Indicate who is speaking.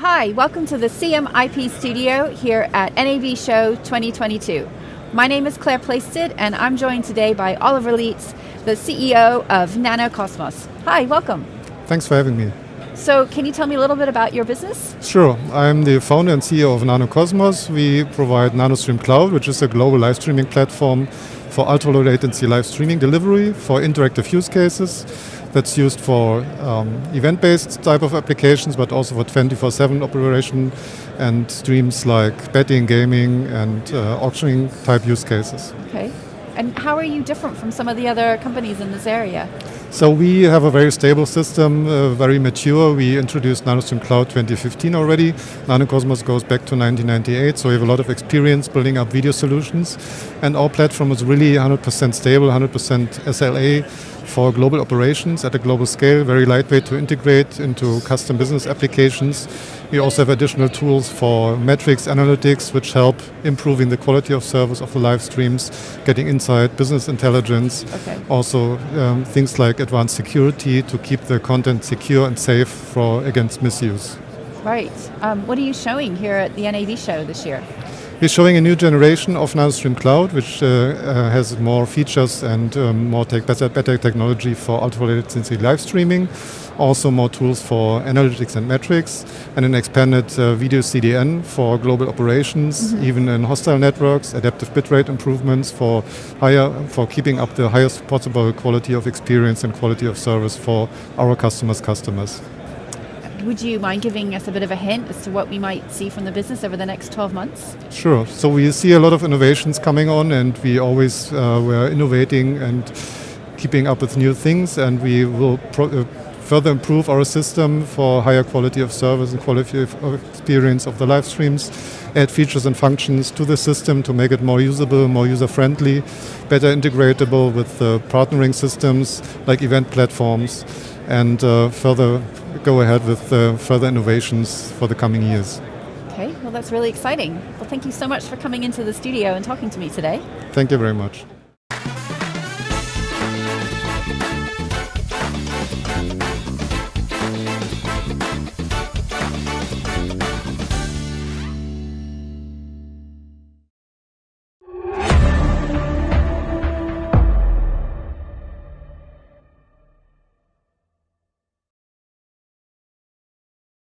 Speaker 1: Hi, welcome to the CMIP studio here at NAB Show 2022. My name is Claire Plaisted and I'm joined today by Oliver Lietz, the CEO of NanoCosmos. Hi, welcome.
Speaker 2: Thanks for having me.
Speaker 1: So can you tell me a little bit about your business?
Speaker 2: Sure. I'm the founder and CEO of NanoCosmos. We provide NanoStream Cloud, which is a global live streaming platform for ultra low latency live streaming delivery for interactive use cases that's used for um, event-based type of applications, but also for 24-7 operation and streams like betting, gaming, and uh, auctioning type use cases.
Speaker 1: Okay. And how are you different from some of the other companies in this area?
Speaker 2: So we have a very stable system, uh, very mature. We introduced NanoStream Cloud 2015 already. NanoCosmos goes back to 1998, so we have a lot of experience building up video solutions. And our platform is really 100% stable, 100% SLA for global operations at a global scale, very lightweight to integrate into custom business applications. We also have additional tools for metrics analytics, which help improving the quality of service of the live streams, getting insight, business intelligence.
Speaker 1: Okay.
Speaker 2: Also um, things like advanced security to keep the content secure and safe for against misuse.
Speaker 1: Right. Um, what are you showing here at the NAB show this year?
Speaker 2: We're showing a new generation of NanoStream Cloud, which uh, uh, has more features and um, more tech, better, better technology for ultra latency live streaming. Also more tools for analytics and metrics, and an expanded uh, video CDN for global operations, mm -hmm. even in hostile networks, adaptive bitrate improvements for higher, for keeping up the highest possible quality of experience and quality of service for our customers' customers.
Speaker 1: Would you mind giving us a bit of a hint as to what we might see from the business over the next 12 months?
Speaker 2: Sure. So we see a lot of innovations coming on and we always uh, we're innovating and keeping up with new things and we will uh, further improve our system for higher quality of service and quality of experience of the live streams, add features and functions to the system to make it more usable, more user-friendly, better integratable with the partnering systems like event platforms, and uh, further go ahead with uh, further innovations for the coming years.
Speaker 1: Okay, well that's really exciting. Well thank you so much for coming into the studio and talking to me today.
Speaker 2: Thank you very much.